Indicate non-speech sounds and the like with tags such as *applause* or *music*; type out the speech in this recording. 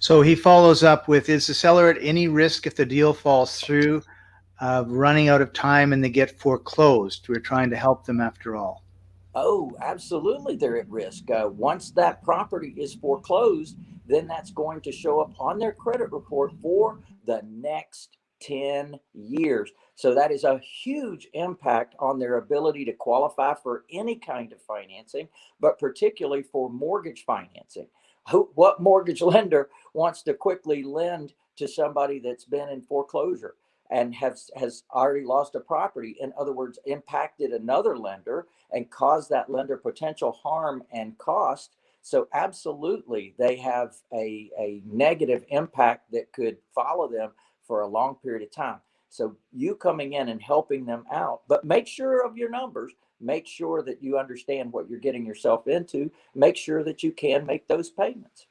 So he follows up with, is the seller at any risk if the deal falls through, uh, running out of time and they get foreclosed? We're trying to help them after all. Oh, absolutely, they're at risk. Uh, once that property is foreclosed, then that's going to show up on their credit report for the next 10 years. So that is a huge impact on their ability to qualify for any kind of financing, but particularly for mortgage financing. Who, what mortgage *laughs* lender wants to quickly lend to somebody that's been in foreclosure? and has has already lost a property in other words impacted another lender and caused that lender potential harm and cost so absolutely they have a, a negative impact that could follow them for a long period of time so you coming in and helping them out but make sure of your numbers. Make sure that you understand what you're getting yourself into. Make sure that you can make those payments